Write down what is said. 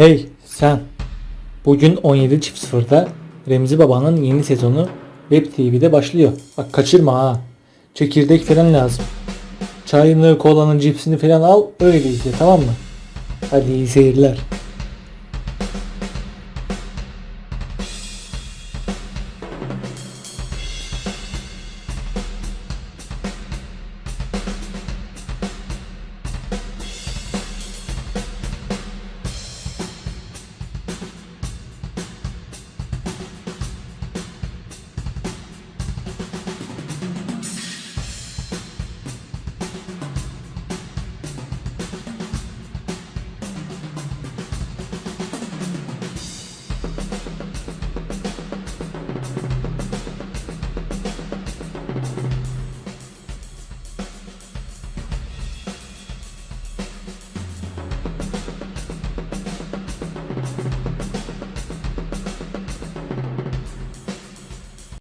Hey sen. Bugün 17.00'da Remzi Baba'nın yeni sezonu Web TV'de başlıyor. Bak kaçırma ha. Çekirdek falan lazım. Çayını, kolanın, cipsini falan al öyle izle tamam mı? Hadi iyi seyirler.